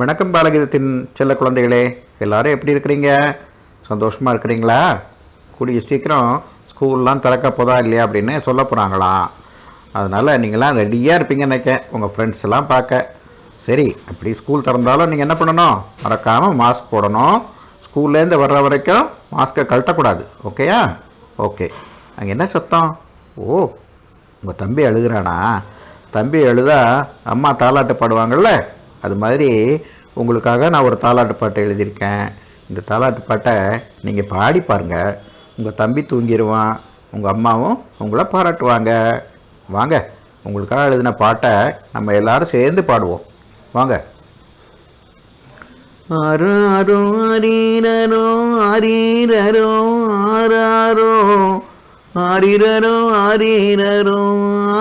வணக்கம் பாலகீதத்தின் செல்ல குழந்தைகளே எல்லாரும் எப்படி இருக்கிறீங்க? சந்தோஷமாக இருக்கிறீங்களா? கூடிய சீக்கிரம் ஸ்கூல்லாம் திறக்க போதா இல்லையா அப்படின்னு சொல்ல போகிறாங்களாம் அதனால் நீங்களாம் ரெடியாக இருப்பீங்க நினைக்க உங்கள் ஃப்ரெண்ட்ஸ் எல்லாம் பார்க்க. சரி அப்படி ஸ்கூல் திறந்தாலும் நீங்கள் என்ன பண்ணணும்? மறக்காமல் மாஸ்க் போடணும். ஸ்கூல்லேருந்து வர்ற வரைக்கும் மாஸ்க்கை கழட்டக்கூடாது ஓகேயா ஓகே அங்கே என்ன சத்தம்? ஓ உங்கள் தம்பி அழுகிறானா? தம்பி அழுதா அம்மா தாலாட்டு பாடுவாங்கள்ல அது மாதிரி உங்களுக்காக நான் ஒரு தாலாட்டு பாட்டை எழுதியிருக்கேன். இந்த தாலாட்டு பாட்டை நீங்கள் பாடி பாருங்கள் உங்கள் தம்பி தூங்கிடுவான் உங்கள் அம்மாவும் உங்களை பாராட்டுவாங்க. வாங்க உங்களுக்காக எழுதின பாட்டை நம்ம எல்லாரும் சேர்ந்து பாடுவோம். வாங்க. ஆறாரோ அரீரரோ அரீரரோ ஆராரோ. ஆரிரரோ அரீரரோ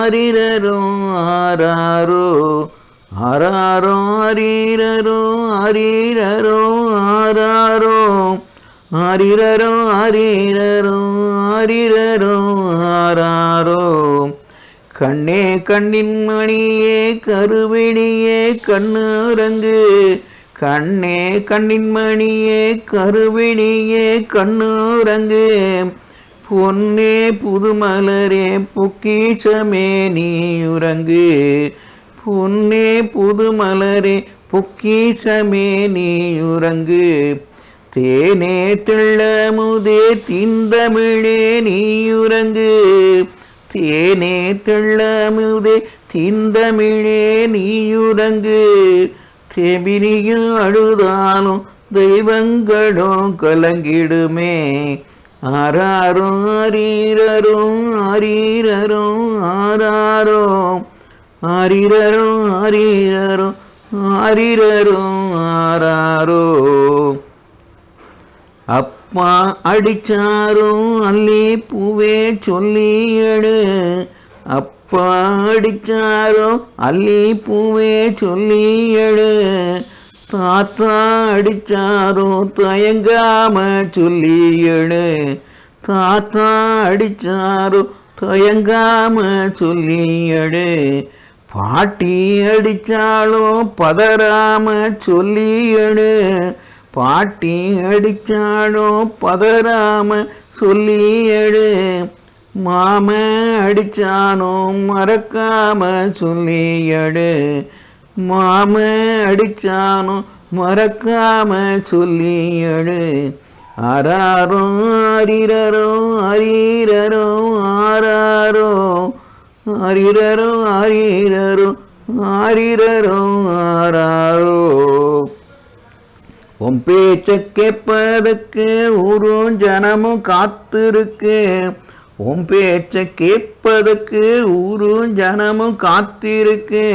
ஆரிரரோ ஆறாரோ ஆராரோ அரீரரோ அரீரரோ ஆராரோ. ஆரிரரோ அரீரரோ ஆரிரரோ ஆராரோ. கண்ணே கண்ணின் மணியே கருவிணியே கண்ணுரங்கு. கண்ணே கண்ணின் மணியே கருவிணியே கண்ணுரங்கு. பொன்னே புதுமலரே பொக்கிஷமே நீ உறங்கு பொன்னே புதுமலரே பொக்கிஷமே நீ உறங்கு. தேனே தெள்ளமுதே திந்தமிழே நீயுறங்கு தேனே தெள்ளமுதே திந்தமிழே நீயுறங்கு தேபினியும் அழுதாலும் தெய்வங்களும் கலங்கிடுமே. ஆராரும் அரீரரும் அரீரரும் ஆராரோ. ஆரிரரோ ஆரிரரோ ஆரிரரோ ஆராரோ. அப்பா அடிச்சாரோ அல்லி பூவே சொல்லி எடு அப்பா அடிச்சாரோ அல்லி பூவே சொல்லி எடு தாத்தா அடிச்சாரோ தயங்காம சொல்லி எடு தாத்தா அடிச்சாரோ தயங்காம சொல்லி எடு பாட்டி அடிச்சாலும் பதறாம சொல்லி பாட்டி அடிச்சாலும் பதறாம சொல்லியடு மாம அடிச்சானும் மறக்காம சொல்லியடு மாம அடிச்சானும் மறக்காம சொல்லியடு எடு ஆராரோ அரிரரோ அரிரரோ ஆராரோ ஆரிரரோ ஆரிரரோ ஆரிரரோ ஆராரோ. உன் பேச்ச கேட்பதற்கு ஊரும் ஜனமும் காத்திருக்கு. உன் பேச்ச கேட்பதற்கு ஊரும் ஜனமும் காத்திருக்கு.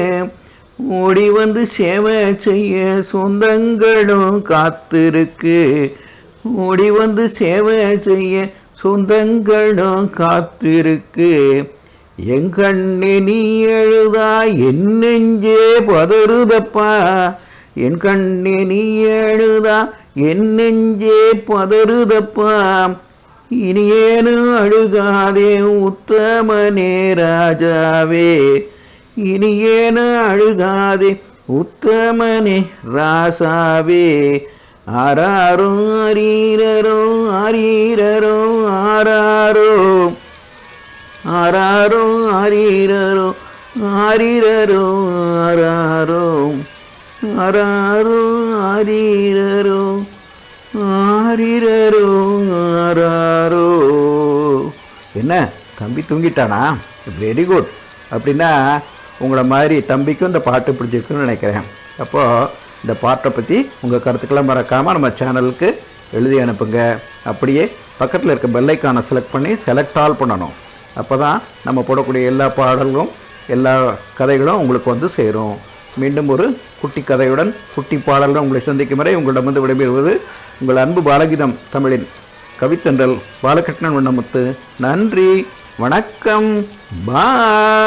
ஓடி வந்து சேவை செய்ய சொந்தங்களும் காத்திருக்கு. ஓடி வந்து சேவை செய்ய சொந்தங்களும் காத்திருக்கு. எங்கண்ணே நீ எழுதா என் நெஞ்சே பதறுதப்பா. என் கண்ணே நீ எழுதா என் நெஞ்சே பதறுதப்பா. இனி அழுகாதே உத்தமனே ராஜாவே. இனி அழுகாதே உத்தமனே ராசாவே. ஆராரோ அரீரரோ அரீரரோ ஆராரோ. ஆராரோ ஆரீரரோ ஆரீரரோ ஆராரோ. ஆராரோ ஆரீரரோ ஆரீரரோ ஆராரோ. என்ன தம்பி தூங்கிட்டானா? வெரி குட் அப்படின்னா உங்களை மாதிரி தம்பிக்கும் இந்த பாட்டு பிடிச்சிருக்குன்னு நினைக்கிறேன். அப்போது இந்த பாட்டை பற்றி உங்கள் கருத்துக்களை மறக்காமல் நம்ம சேனலுக்கு எழுதி அனுப்புங்க. அப்படியே பக்கத்தில் இருக்க பெல்லைக்கானை செலக்ட் பண்ணி செலக்ட் ஆல் பண்ணணும். அப்போ தான் நம்ம போடக்கூடிய எல்லா பாடல்களும் எல்லா கதைகளும் உங்களுக்கு வந்து சேரும். மீண்டும் ஒரு குட்டி கதையுடன் குட்டி பாடலுடன் உங்களை சந்திக்கும் வரை உங்களிடமிருந்து விடைபெறுவது உங்கள் அன்பு பாலகீதம் தமிழின் கவித்தன்றல் பாலகிருஷ்ணன் வண்ணமுத்து. நன்றி வணக்கம் பா